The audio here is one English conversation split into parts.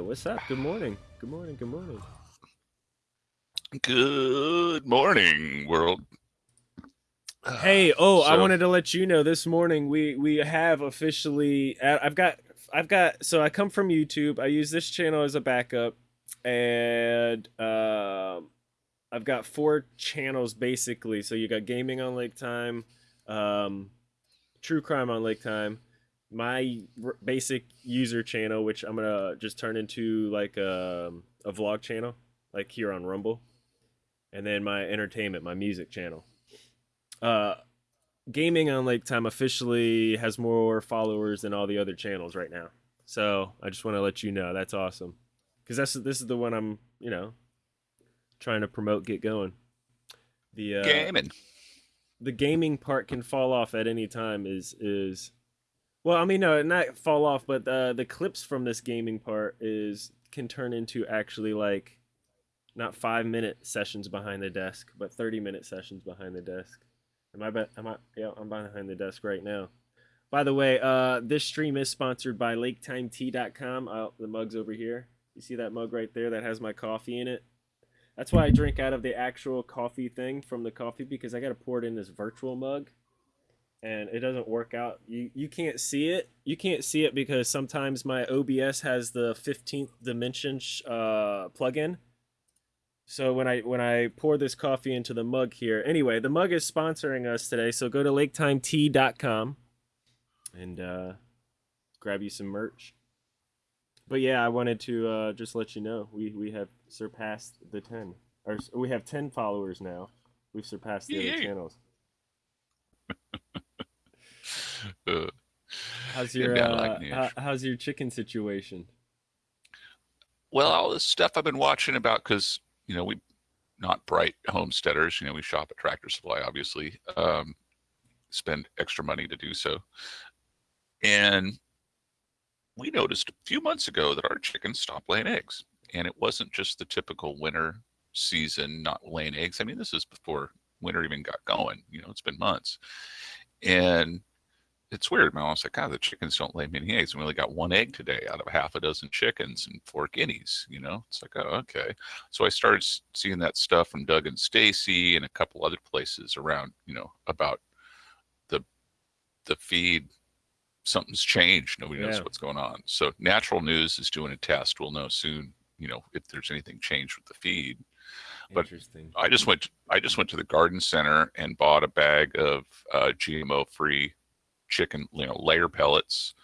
what's up? Good morning. Good morning. Good morning. Good morning, world. Hey, oh, I wanted to let you know this morning we we have officially uh, I've got I've got so I come from YouTube. I use this channel as a backup and um I've got four channels basically. So you got gaming on Lake Time, um true crime on Lake Time, my r- basic user channel which I'm going to just turn into like a, a vlog channel like here on Rumble. And then my entertainment, my music channel uh gaming on lake time officially has more followers than all the other channels right now so i just want to let you know that's awesome because that's this is the one i'm you know trying to promote get going the uh Gaming. the gaming part can fall off at any time is is well i mean no not fall off but uh, the clips from this gaming part is can turn into actually like not five minute sessions behind the desk but 30 minute sessions behind the desk. Am i be- am i yeah i'm behind the desk right now. By the way uh this stream is sponsored by laketimetea.com uh, the mug's over here. You see that mug right there that has my coffee in it? That's why I drink out of the actual coffee thing from the coffee because I got to pour it in this virtual mug, and it doesn't work out. You you can't see it. You can't see it because sometimes my OBS has the fifteenth dimension sh- uh, plugin. So when I when I pour this coffee into the mug here, anyway, the mug is sponsoring us today. So go to laketimetea.com and uh, grab you some merch. But yeah, I wanted to uh, just let you know we we have surpassed the ten, or we have ten followers now. We've surpassed the other Yay. channels. How's your uh, like how, how's your chicken situation? well, all this stuff I've been watching about because you know we not bright homesteaders. You know we shop at Tractor Supply, obviously. Um, spend extra money to do so, and we noticed a few months ago that our chickens stopped laying eggs, and it wasn't just the typical winter season not laying eggs. I mean, this is before winter even got going. You know, it's been months, and it's weird. My mom's like, God, the chickens don't lay many eggs. We only got one egg today out of half a dozen chickens and four guineas. You know, it's like, oh, okay. So I started seeing that stuff from Doug and Stacy and a couple other places around, you know, about the the feed. Something's changed. Nobody knows what's going on. So Natural News is doing a test. We'll know soon. You know, if there's anything changed with the feed. But Interesting. I just went. I just went to the garden center and bought a bag of uh, GMO-free chicken, you know, layer pellets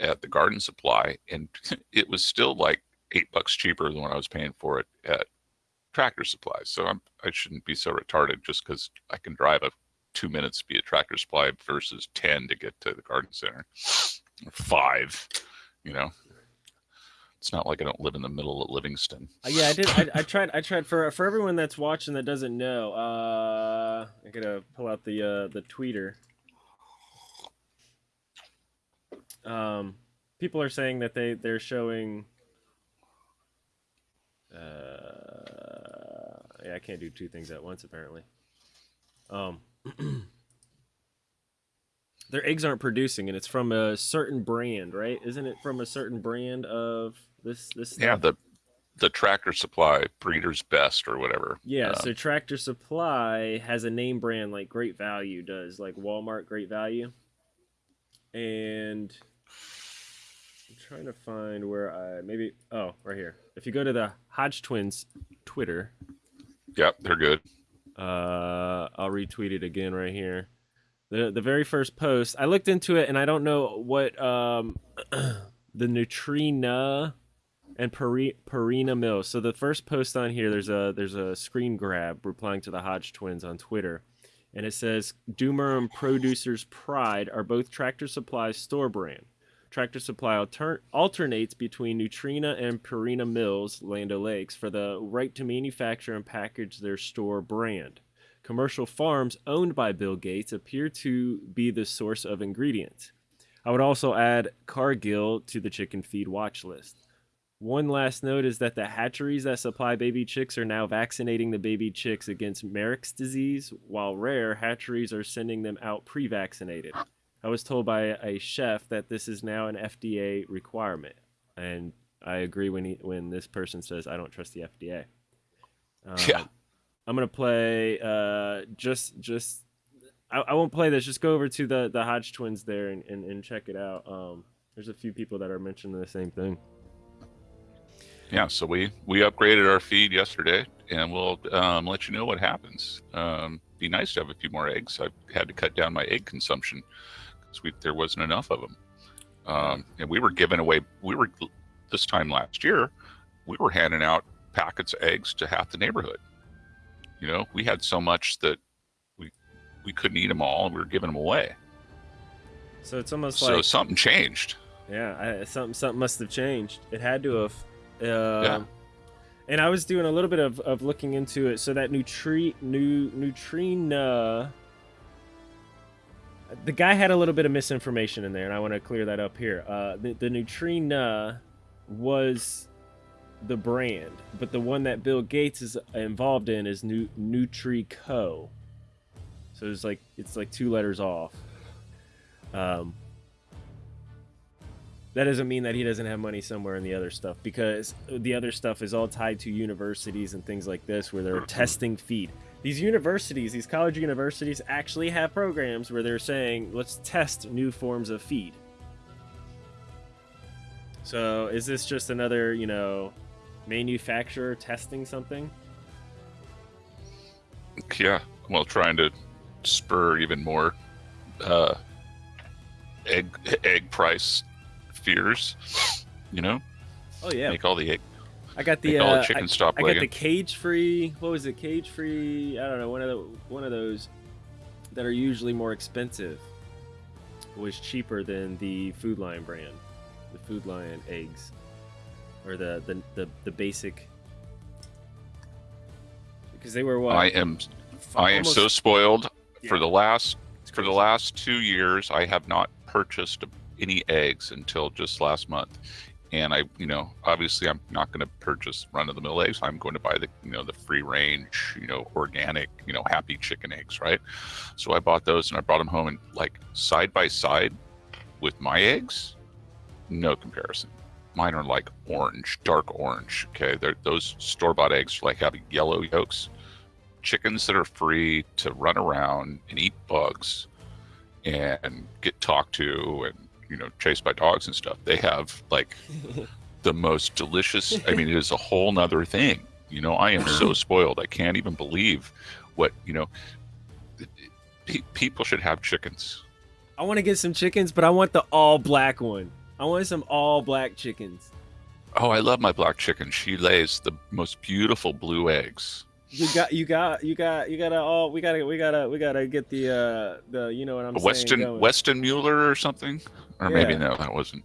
at the garden supply, and it was still like eight bucks cheaper than what I was paying for it at Tractor Supply. So I'm I shouldn't be so retarded just because I can drive a two minutes to be a Tractor Supply versus ten to get to the garden center, or five. You know, it's not like I don't live in the middle of Livingston. Uh, yeah, I did. I, I tried. I tried for for everyone that's watching that doesn't know. Uh, I gotta pull out the uh, the tweeter. Um, people are saying that they they're showing. Uh, yeah, I can't do two things at once apparently. Um, their eggs aren't producing, and it's from a certain brand, right? Isn't it from a certain brand of this this? Yeah, the the Tractor Supply Breeder's Best or whatever. Yeah, Um, so Tractor Supply has a name brand like Great Value does, like Walmart Great Value. And I'm trying to find where I maybe oh, right here. If you go to the Hodge Twins Twitter, Yep, they're good. uh I'll retweet it again right here. The the very first post, I looked into it and I don't know what um the Nutrena and Peri- Purina Mills. So the first post on here, there's a there's a screen grab replying to the Hodge twins on Twitter, and it says Dumor and Producers Pride are both Tractor Supply's store brand. Tractor Supply alter- alternates between Nutrena and Purina Mills, Land Lakes, for the right to manufacture and package their store brand. Commercial farms owned by Bill Gates appear to be the source of ingredients. I would also add Cargill to the chicken feed watch list. One last note is that the hatcheries that supply baby chicks are now vaccinating the baby chicks against Marek's disease, while rare hatcheries are sending them out pre vaccinated. I was told by a chef that this is now an FDA requirement. And I agree when he when this person says I don't trust the FDA. Um, Yeah. I'm gonna play uh, just just I, I won't play this. Just go over to the the Hodge twins there and, and, and check it out. Um, there's a few people that are mentioning the same thing. Yeah, so we we upgraded our feed yesterday, and we'll um, let you know what happens. Um, be nice to have a few more eggs. I've had to cut down my egg consumption because we there wasn't enough of them. Um, and we were giving away. We were this time last year, we were handing out packets of eggs to half the neighborhood. You know, we had so much that we we couldn't eat them all, and we were giving them away. So it's almost So like something changed. Yeah, I, something something must have changed. It had to have. Um, Yeah. And I was doing a little bit of, of looking into it. So that nutri nu Nutrena. The guy had a little bit of misinformation in there, and I want to clear that up here. Uh, the the Nutrena was the brand, but the one that Bill Gates is involved in is Nu- Nutreco. So it's like it's like two letters off. Um, that doesn't mean that he doesn't have money somewhere in the other stuff because the other stuff is all tied to universities and things like this where they're testing feed. These universities, these college universities, actually have programs where they're saying, let's test new forms of feed. So is this just another, you know, manufacturer testing something? Yeah, well, trying to spur even more uh, egg egg price fears. You know, Oh yeah, make all the egg, I got the uh, the I- stop I got the cage free. What was it? Cage free. I don't know. One of the one of those that are usually more expensive was cheaper than the Food Lion brand, the Food Lion eggs, or the the the, the basic. Because they were what? I am I am so spoiled. For the last for the last two years, I have not purchased any eggs until just last month. And I, you know, obviously I'm not going to purchase run of the mill eggs. I'm going to buy the, you know, the free range, you know, organic, you know, happy chicken eggs, right? So I bought those and I brought them home and like side by side with my eggs, no comparison. Mine are like orange, dark orange. Okay, they're those store bought eggs like have yellow yolks. Chickens that are free to run around and eat bugs and get talked to and you know chased by dogs and stuff. They have like the most delicious. I mean, it is a whole nother thing. You know, I am so spoiled. I can't even believe what you know. Pe- people should have chickens. I want to get some chickens, but I want the all black one. I want some all black chickens. Oh, I love my black chicken. She lays the most beautiful blue eggs. You got, you got, you got, you gotta all. We gotta, we gotta, we gotta get the, uh, the, you know what I'm saying. Weston. Weston Mueller or something, or maybe no, that wasn't.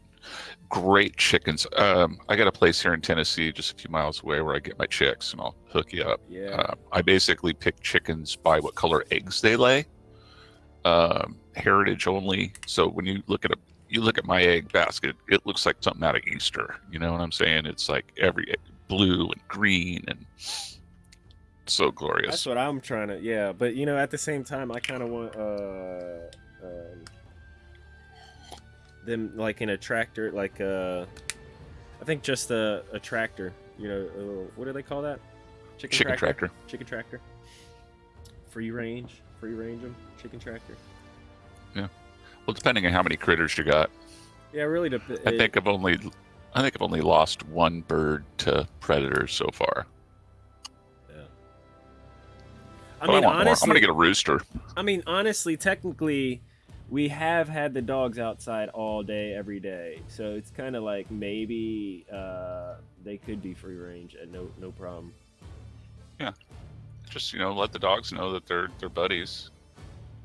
Great chickens. Um, I got a place here in Tennessee, just a few miles away, where I get my chicks, and I'll hook you up. Yeah. Uh, I basically pick chickens by what color eggs they lay. Um, heritage only. So when you look at a you look at my egg basket, it looks like something out of Easter. You know what I'm saying? It's like every blue and green and so glorious. That's what I'm trying to. Yeah, but you know, at the same time, I kind of want uh, um, them like in a tractor, like uh, I think just a, a tractor. You know, uh, what do they call that? Chicken tractor. Chicken tractor. Free range, free range them. Chicken tractor. Yeah. Well, depending on how many critters you got. Yeah, really. Dep- I think I've only I think I've only lost one bird to predators so far. I mean, I more. I'm gonna get a rooster. I mean, honestly, technically, we have had the dogs outside all day, every day. So it's kind of like maybe uh, they could be free range and no no problem. Yeah, just you know, let the dogs know that they're they're buddies.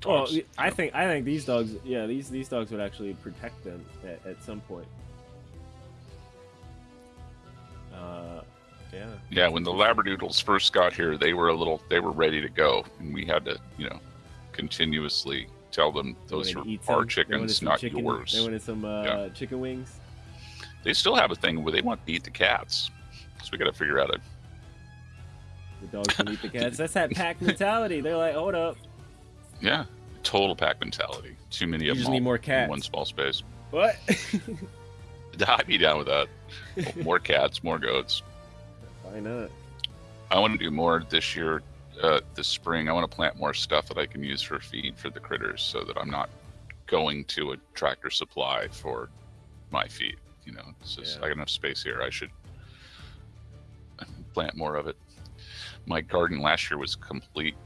Well, Dogs, you I know. think I think these dogs, yeah, these these dogs would actually protect them at, at some point. Uh, yeah. Yeah, when the Labradoodles first got here, they were a little, they were ready to go, and we had to, you know, continuously tell them those are our some- chickens, not chicken- yours. They wanted some uh, Yeah. chicken wings. They still have a thing where they want to eat the cats, so we got to figure out a. The dogs can eat the cats. That's that pack mentality. They're like, hold up, Yeah, total pack mentality. Too many You of just them need more in cats. one small space. what? I'd be down with that. More cats, more goats. Why not? I want to do more this year, uh, this spring. I want to plant more stuff that I can use for feed for the critters, so that I'm not going to a tractor supply for my feed. You know, it's just Yeah. I got enough space here. I should plant more of it. My garden last year was complete.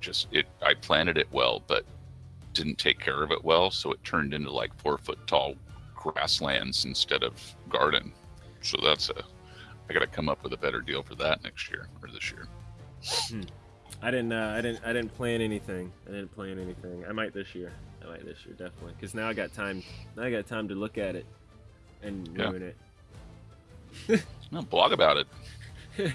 Just it, I planted it well, but didn't take care of it well, so it turned into like four foot tall grasslands instead of garden. So that's a, I got to come up with a better deal for that next year or this year. I didn't. Uh, I didn't. I didn't plan anything. I didn't plan anything. I might this year. I might this year definitely. Because now I got time. Now I got time to look at it and Yeah. ruin it. No, blog about it.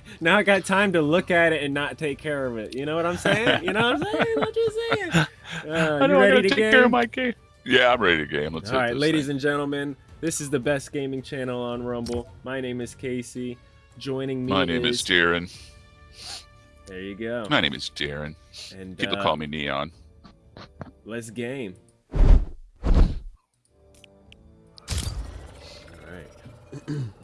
now I got time to look at it and not take care of it. You know what I'm saying? You know what I'm saying? What you saying? Uh, you ready to game? my game. Yeah, I'm ready to game. Let's All right, ladies thing. and gentlemen, this is the best gaming channel on Rumble. My name is Casey. Joining me My name is Darren. There you go. My name is Darren. And People uh, call me Neon. Let's game. All right.